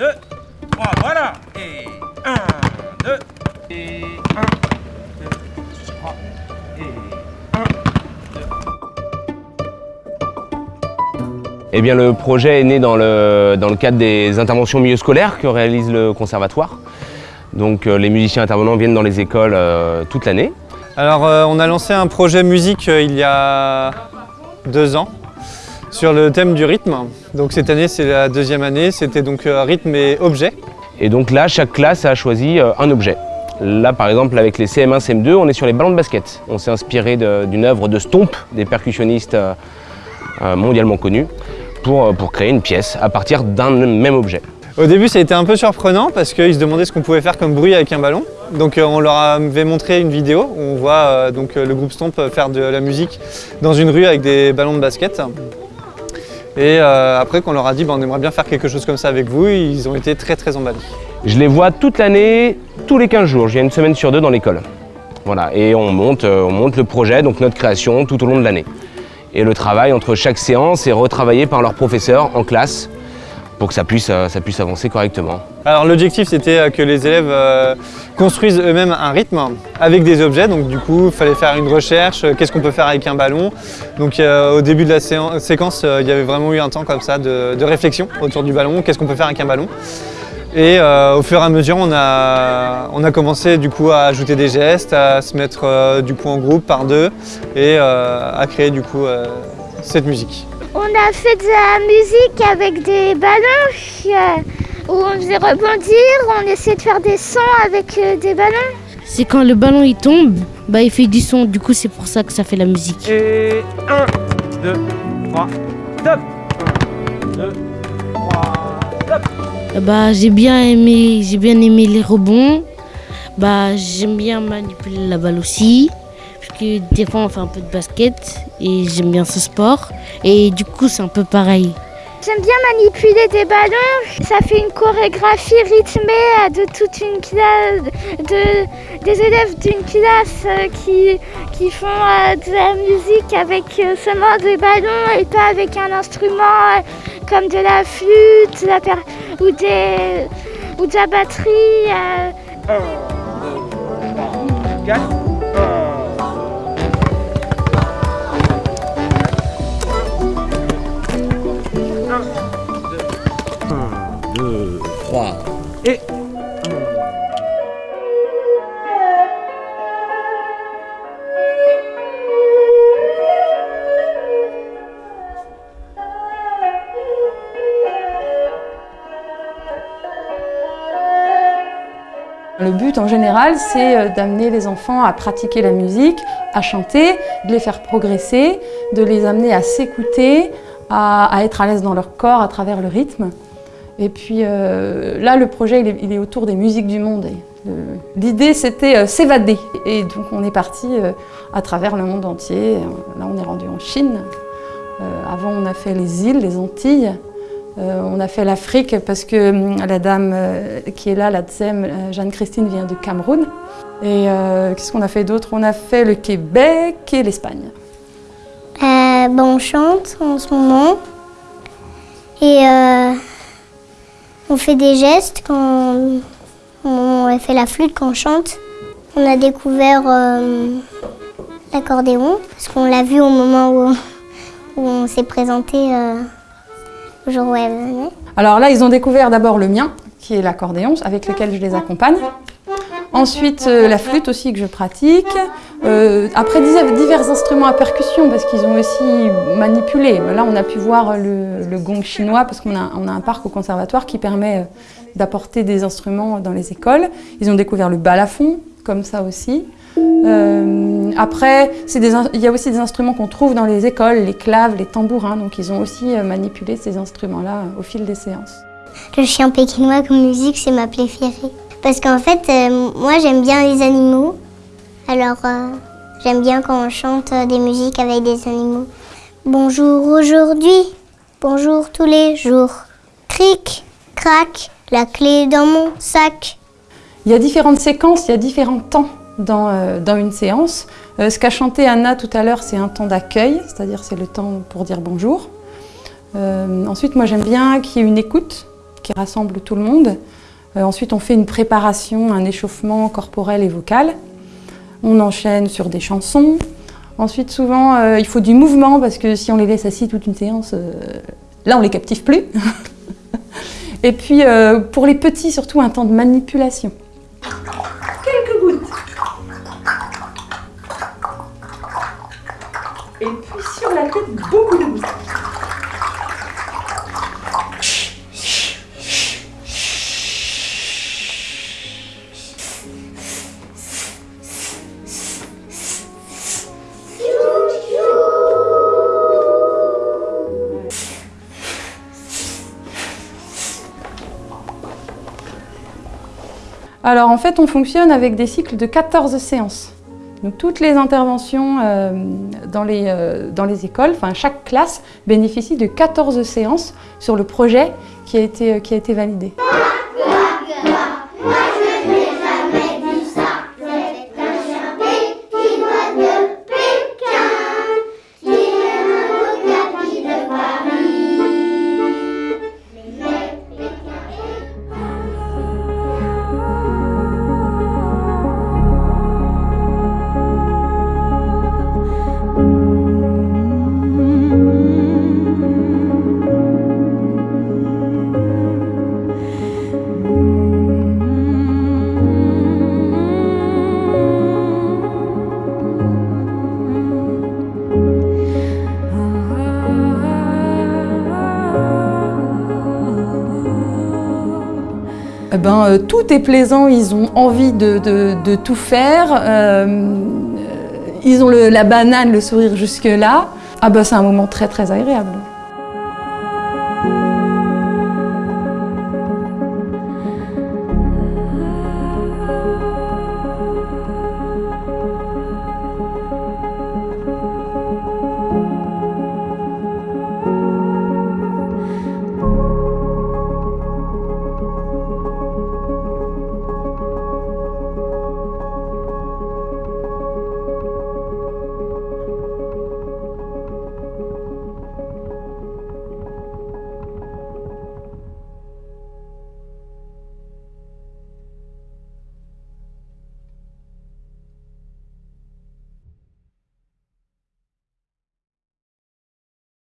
2, 3, voilà. Et 1, 2, et 1, 2, 3, et 1, 2. Eh bien, le projet est né dans le, dans le cadre des interventions milieu scolaire que réalise le conservatoire. Donc euh, les musiciens intervenants viennent dans les écoles euh, toute l'année. Alors euh, on a lancé un projet musique euh, il y a deux ans sur le thème du rythme. Donc cette année c'est la deuxième année, c'était donc euh, rythme et objet. Et donc là, chaque classe a choisi euh, un objet. Là, par exemple, avec les CM1, CM2, on est sur les ballons de basket. On s'est inspiré d'une œuvre de Stomp, des percussionnistes euh, mondialement connus, pour, pour créer une pièce à partir d'un même objet. Au début ça a été un peu surprenant parce qu'ils se demandaient ce qu'on pouvait faire comme bruit avec un ballon. Donc euh, on leur avait montré une vidéo où on voit euh, donc, le groupe Stomp faire de la musique dans une rue avec des ballons de basket. Et euh, après qu'on leur a dit bah, on aimerait bien faire quelque chose comme ça avec vous, ils ont été très très emballés. Je les vois toute l'année, tous les 15 jours. Viens une semaine sur deux dans l'école. Voilà, et on monte, euh, on monte le projet, donc notre création, tout au long de l'année. Et le travail entre chaque séance est retravaillé par leur professeur en classe pour que ça puisse, euh, ça puisse avancer correctement. Alors l'objectif c'était euh, que les élèves euh, construisent eux-mêmes un rythme avec des objets, donc du coup il fallait faire une recherche, qu'est-ce qu'on peut faire avec un ballon. Donc au début de la séquence, il y avait vraiment eu un temps comme ça de, réflexion autour du ballon, qu'est-ce qu'on peut faire avec un ballon? Et au fur et à mesure on a, commencé du coup à ajouter des gestes, à se mettre du coup en groupe par deux et à créer du coup cette musique. On a fait de la musique avec des ballons euh, où on faisait rebondir, on essayait de faire des sons avec euh, des ballons. C'est quand le ballon il tombe, bah il fait du son, du coup c'est pour ça que ça fait la musique. Et 1, 2, 3, top 1, 2, 3, top Bah j'ai bien aimé, j'ai bien aimé les rebonds. Bah j'aime bien manipuler la balle aussi, que des fois on fait un peu de basket et j'aime bien ce sport. Et du coup c'est un peu pareil. J'aime bien manipuler des ballons, ça fait une chorégraphie rythmée de toute une classe, de, des élèves d'une classe euh, qui, qui font euh, de la musique avec euh, seulement des ballons et pas avec un instrument comme de la flûte de la per- ou, des, ou de la batterie. euh. 1, 2, 3, 4, Le but en général, c'est euh, d'amener les enfants à pratiquer la musique, à chanter, de les faire progresser, de les amener à s'écouter, à, être à l'aise dans leur corps à travers le rythme. Et puis euh, là, le projet, il est, autour des musiques du monde. Euh, L'idée, c'était s'évader. Et donc, on est parti à travers le monde entier. Là, on est rendu en Chine. Avant, on a fait les îles, les Antilles. Euh, on a fait l'Afrique parce que hum, la dame euh, qui est là, la Tsem, euh, Jeanne-Christine, vient du Cameroun. Et qu'est-ce qu'on a fait d'autre? On a fait le Québec et l'Espagne. Bon, on chante en ce moment et on fait des gestes quand on fait la flûte quand on chante. On a découvert l'accordéon parce qu'on l'a vu au moment où on s'est présenté Alors là, ils ont découvert d'abord le mien, qui est l'accordéon, avec lequel je les accompagne. Ensuite, euh, la flûte aussi que je pratique. Euh, après, divers instruments à percussion, parce qu'ils ont aussi manipulé. Là, on a pu voir le, gong chinois, parce qu'on a, a un parc au conservatoire qui permet euh, d'apporter des instruments dans les écoles. Ils ont découvert le balafon, comme ça aussi. Euh, après, des il y a aussi des instruments qu'on trouve dans les écoles, les claves, les tambourins. Donc, ils ont aussi euh, manipulé ces instruments-là euh, au fil des séances. Le chien pékinois comme musique, c'est ma préférée. Parce qu'en fait, euh, moi j'aime bien les animaux. Alors euh, j'aime bien quand on chante des musiques avec des animaux. Bonjour aujourd'hui, bonjour tous les jours. Cric, crac, la clé dans mon sac. Il y a différentes séquences, il y a différents temps dans, euh, dans une séance. Euh, ce qu'a chanté Anna tout à l'heure, c'est un temps d'accueil, c'est-à-dire c'est le temps pour dire bonjour. Euh, ensuite, moi j'aime bien qu'il y ait une écoute. qui rassemble tout le monde. Ensuite, on fait une préparation, un échauffement corporel et vocal. On enchaîne sur des chansons. Ensuite, souvent, il faut du mouvement parce que si on les laisse assis toute une séance, là, on les captive plus. et puis, pour les petits, surtout, un temps de manipulation. Beaucoup de. Alors en fait, on fonctionne avec des cycles de 14 séances. Donc toutes les interventions euh, dans, les, euh, dans les écoles, enfin chaque classe bénéficie de 14 séances sur le projet qui a été, qui a été validé. Eh ben, euh, tout est plaisant, ils ont envie de, tout faire, euh, ils ont la banane, le sourire jusque-là. Ah ben, c'est un moment très très agréable.